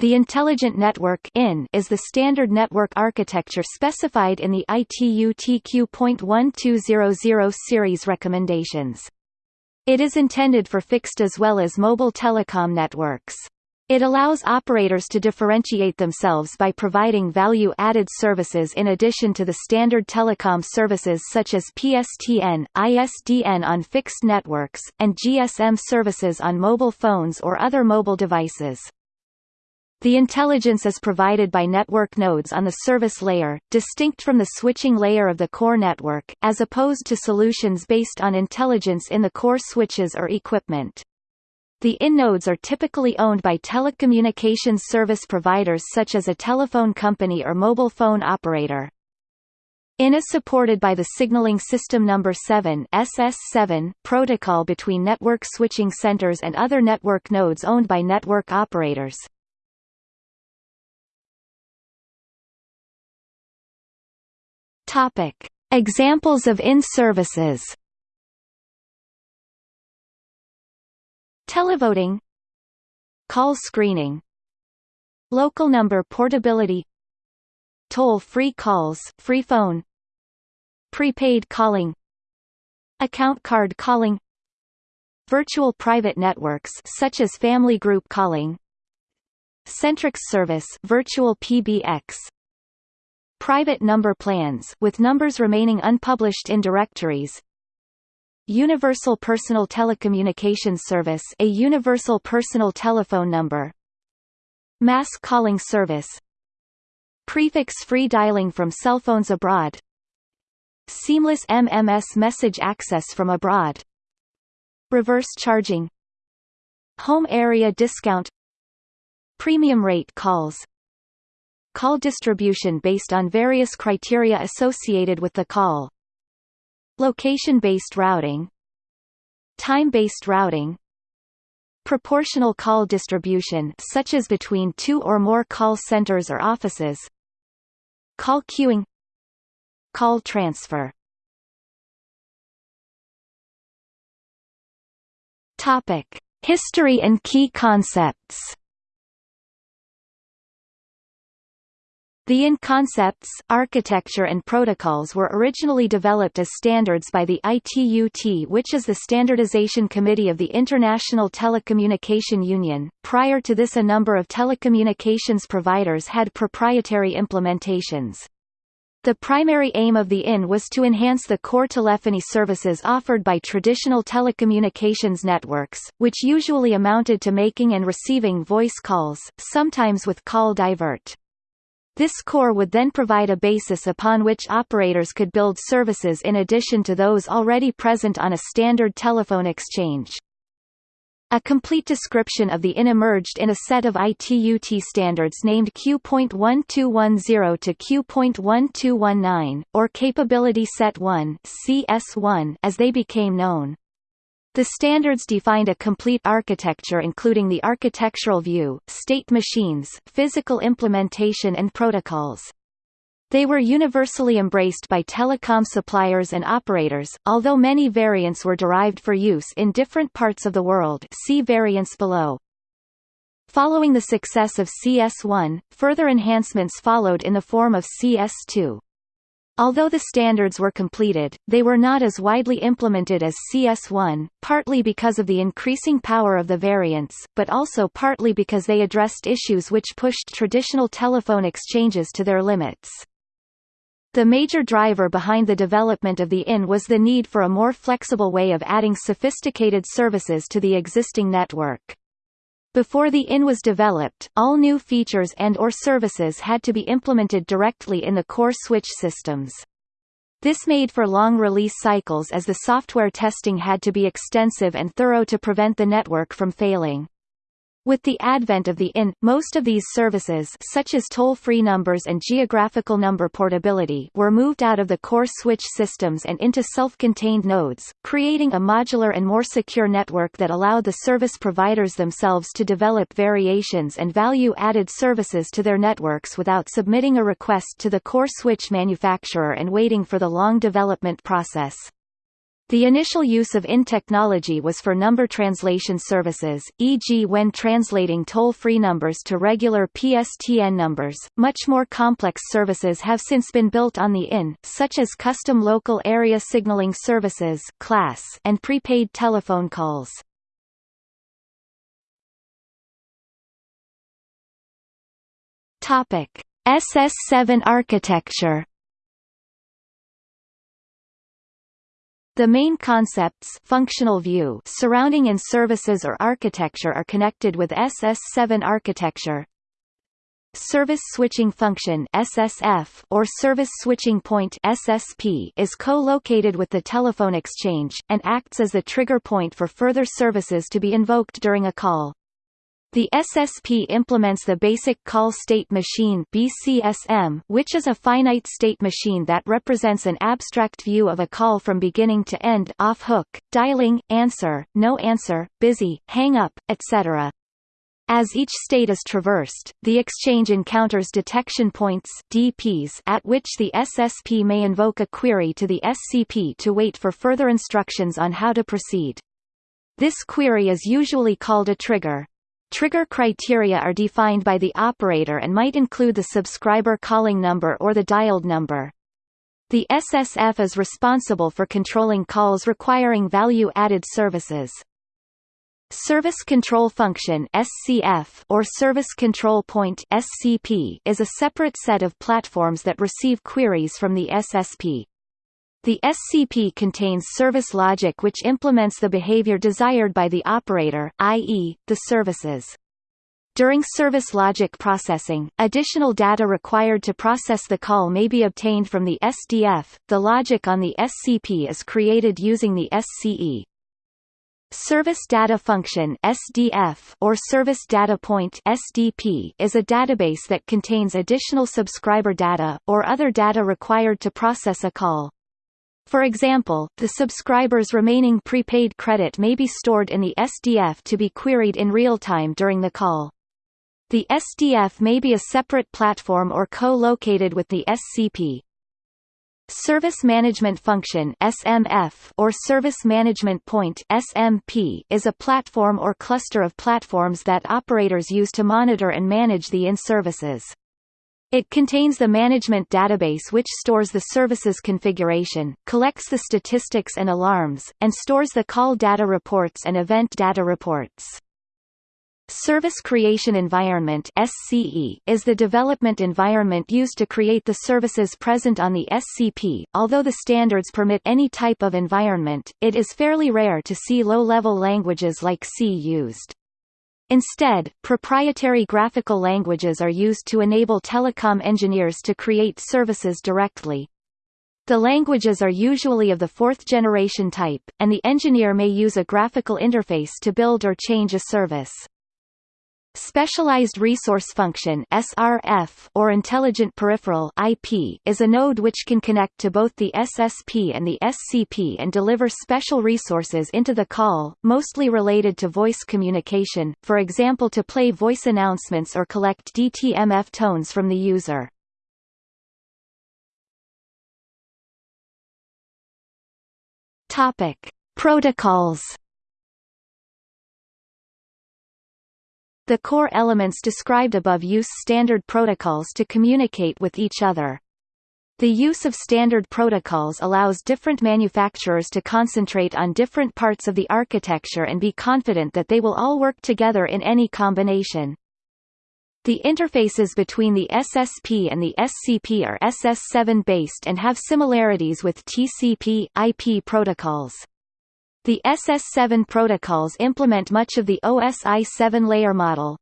The Intelligent Network (IN) is the standard network architecture specified in the ITU-T Q.1200 series recommendations. It is intended for fixed as well as mobile telecom networks. It allows operators to differentiate themselves by providing value-added services in addition to the standard telecom services such as PSTN, ISDN on fixed networks, and GSM services on mobile phones or other mobile devices. The intelligence is provided by network nodes on the service layer, distinct from the switching layer of the core network, as opposed to solutions based on intelligence in the core switches or equipment. The IN nodes are typically owned by telecommunications service providers such as a telephone company or mobile phone operator. IN is supported by the Signaling System Number 7 SS7 protocol between network switching centers and other network nodes owned by network operators. Topic: Examples of IN services. Televoting. Call screening. Local number portability. Toll-free calls free phone. Prepaid calling. Account card calling. Virtual private networks such as family group calling. Centrex service virtual PBX Private number plans with numbers remaining unpublished in directories. Universal Personal Telecommunications Service a universal personal telephone number. Mass calling service. Prefix-free dialing from cell phones abroad. Seamless MMS message access from abroad. Reverse charging. Home area discount. Premium rate calls Call distribution based on various criteria associated with the call. Location-based routing. Time-based routing. Proportional call distribution such as between two or more call centers or offices. Call queuing. Call transfer. Topic: History and key concepts. The IN concepts, architecture and protocols were originally developed as standards by the ITUT which is the Standardization Committee of the International Telecommunication Union. Prior to this a number of telecommunications providers had proprietary implementations. The primary aim of the IN was to enhance the core telephony services offered by traditional telecommunications networks, which usually amounted to making and receiving voice calls, sometimes with call divert. This core would then provide a basis upon which operators could build services in addition to those already present on a standard telephone exchange. A complete description of the IN emerged in a set of ITUT standards named Q.1210 to Q.1219, or Capability Set 1 CS1 as they became known. The standards defined a complete architecture including the architectural view, state machines, physical implementation and protocols. They were universally embraced by telecom suppliers and operators, although many variants were derived for use in different parts of the world see variants below. Following the success of CS1, further enhancements followed in the form of CS2. Although the standards were completed, they were not as widely implemented as CS1, partly because of the increasing power of the variants, but also partly because they addressed issues which pushed traditional telephone exchanges to their limits. The major driver behind the development of the IN was the need for a more flexible way of adding sophisticated services to the existing network. Before the IN was developed, all new features and or services had to be implemented directly in the core switch systems. This made for long release cycles as the software testing had to be extensive and thorough to prevent the network from failing. With the advent of the IN, most of these services such as toll-free numbers and geographical number portability were moved out of the core switch systems and into self-contained nodes, creating a modular and more secure network that allowed the service providers themselves to develop variations and value-added services to their networks without submitting a request to the core switch manufacturer and waiting for the long development process. The initial use of IN technology was for number translation services, e.g. when translating toll-free numbers to regular PSTN numbers. Much more complex services have since been built on the IN, such as custom local area signaling services class and prepaid telephone calls. Topic: SS7 architecture The main concepts functional view surrounding in services or architecture are connected with SS7 architecture. Service switching function SSF or service switching point SSP is co-located with the telephone exchange and acts as the trigger point for further services to be invoked during a call. The SSP implements the Basic Call State Machine BCSM, which is a finite state machine that represents an abstract view of a call from beginning to end off hook, dialing, answer, no answer, busy, hang up, etc. As each state is traversed, the exchange encounters detection points DPs at which the SSP may invoke a query to the SCP to wait for further instructions on how to proceed. This query is usually called a trigger. Trigger criteria are defined by the operator and might include the subscriber calling number or the dialed number. The SSF is responsible for controlling calls requiring value-added services. Service Control Function SCF or Service Control Point SCP is a separate set of platforms that receive queries from the SSP. The SCP contains service logic which implements the behavior desired by the operator, i.e., the services. During service logic processing, additional data required to process the call may be obtained from the SDF. The logic on the SCP is created using the SCE. Service Data Function SDF or Service Data Point SDP is a database that contains additional subscriber data, or other data required to process a call. For example, the subscriber's remaining prepaid credit may be stored in the SDF to be queried in real time during the call. The SDF may be a separate platform or co-located with the SCP. Service Management Function SMF or Service Management Point SMP is a platform or cluster of platforms that operators use to monitor and manage the in-services. It contains the management database which stores the service's configuration, collects the statistics and alarms, and stores the call data reports and event data reports. Service Creation Environment SCE is the development environment used to create the services present on the SCP. Although the standards permit any type of environment, it is fairly rare to see low-level languages like C used. Instead, proprietary graphical languages are used to enable telecom engineers to create services directly. The languages are usually of the fourth-generation type, and the engineer may use a graphical interface to build or change a service. Specialized Resource Function SRF or Intelligent Peripheral IP is a node which can connect to both the SSP and the SCP and deliver special resources into the call, mostly related to voice communication, for example to play voice announcements or collect DTMF tones from the user. Topic: Protocols The core elements described above use standard protocols to communicate with each other. The use of standard protocols allows different manufacturers to concentrate on different parts of the architecture and be confident that they will all work together in any combination. The interfaces between the SSP and the SCP are SS7 based and have similarities with TCP, IP protocols. The SS7 protocols implement much of the OSI 7-layer model.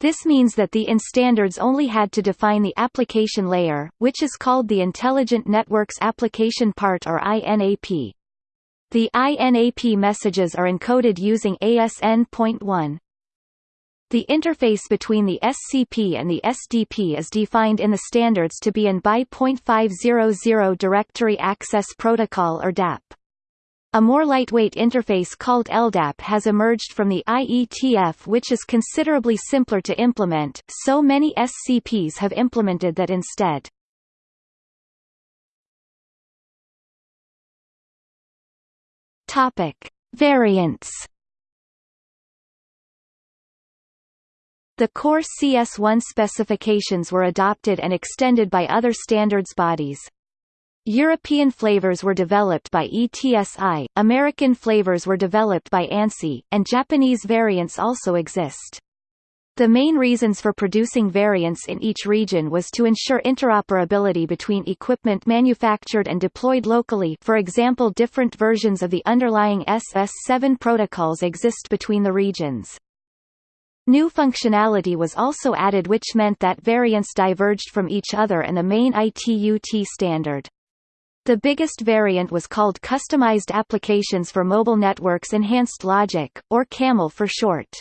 This means that the IN standards only had to define the application layer, which is called the Intelligent Networks Application Part or INAP. The INAP messages are encoded using ASN.1. The interface between the SCP and the SDP is defined in the standards to be an X.500 Directory Access Protocol or DAP. A more lightweight interface called LDAP has emerged from the IETF which is considerably simpler to implement, so many SCPs have implemented that instead. Topic: Variants. The core CS1 specifications were adopted and extended by other standards bodies. European flavors were developed by ETSI, American flavors were developed by ANSI, and Japanese variants also exist. The main reasons for producing variants in each region was to ensure interoperability between equipment manufactured and deployed locally for example different versions of the underlying SS7 protocols exist between the regions. New functionality was also added which meant that variants diverged from each other and the main ITU-T standard. The biggest variant was called Customized Applications for Mobile Networks Enhanced Logic, or CAMEL for short.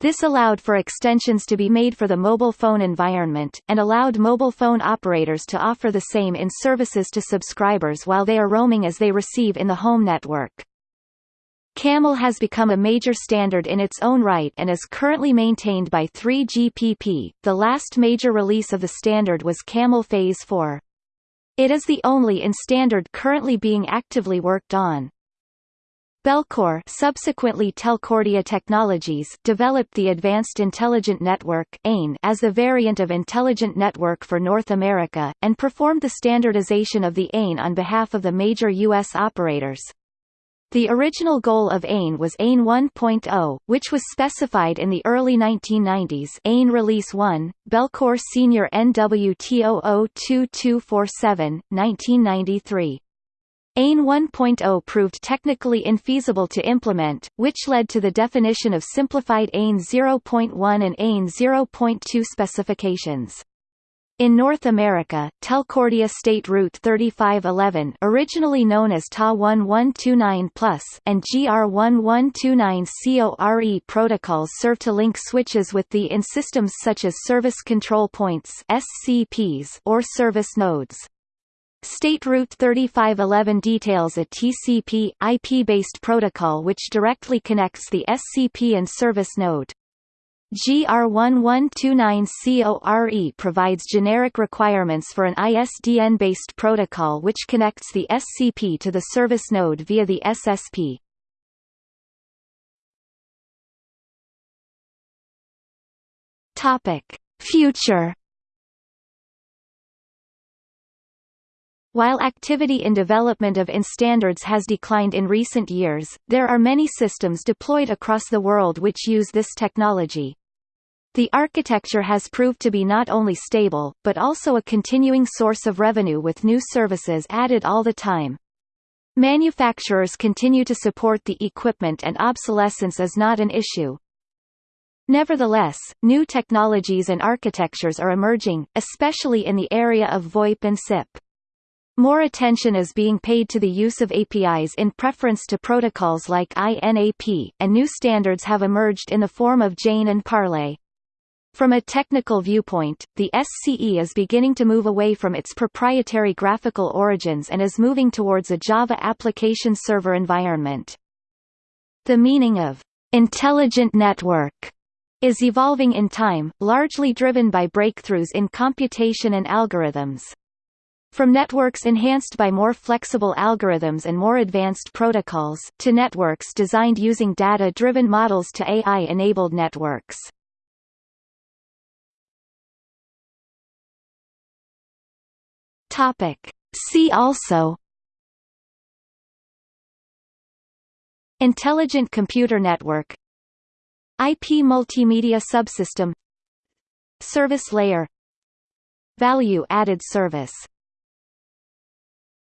This allowed for extensions to be made for the mobile phone environment, and allowed mobile phone operators to offer the same in services to subscribers while they are roaming as they receive in the home network. CAMEL has become a major standard in its own right and is currently maintained by 3GPP. The last major release of the standard was CAMEL Phase 4. It is the only in standard currently being actively worked on. Bellcore subsequently Telcordia Technologies developed the Advanced Intelligent Network AIN as the variant of Intelligent Network for North America, and performed the standardization of the AIN on behalf of the major U.S. operators. The original goal of AIN was AIN 1.0, which was specified in the early 1990s AIN Release 1, Bellcore Senior NWT002247, 1993. AIN 1.0 proved technically infeasible to implement, which led to the definition of simplified AIN 0.1 and AIN 0.2 specifications. In North America, Telcordia State Route 3511 originally known as TA1129 and GR1129 CORE protocols serve to link switches with the in systems such as Service Control Points SCPs or service nodes. State Route 3511 details a TCP, IP-based protocol which directly connects the SCP and service node. GR1129CORE provides generic requirements for an ISDN-based protocol which connects the SCP to the service node via the SSP. Topic: Future While activity in development of IN standards has declined in recent years, there are many systems deployed across the world which use this technology. The architecture has proved to be not only stable, but also a continuing source of revenue with new services added all the time. Manufacturers continue to support the equipment and obsolescence is not an issue. Nevertheless, new technologies and architectures are emerging, especially in the area of VoIP and SIP. More attention is being paid to the use of APIs in preference to protocols like INAP, and new standards have emerged in the form of JAIN and Parlay. From a technical viewpoint, the SCE is beginning to move away from its proprietary graphical origins and is moving towards a Java application server environment. The meaning of intelligent network is evolving in time, largely driven by breakthroughs in computation and algorithms. From networks enhanced by more flexible algorithms and more advanced protocols, to networks designed using data-driven models to AI-enabled networks. Topic. See also Intelligent Computer Network IP Multimedia Subsystem Service Layer Value Added Service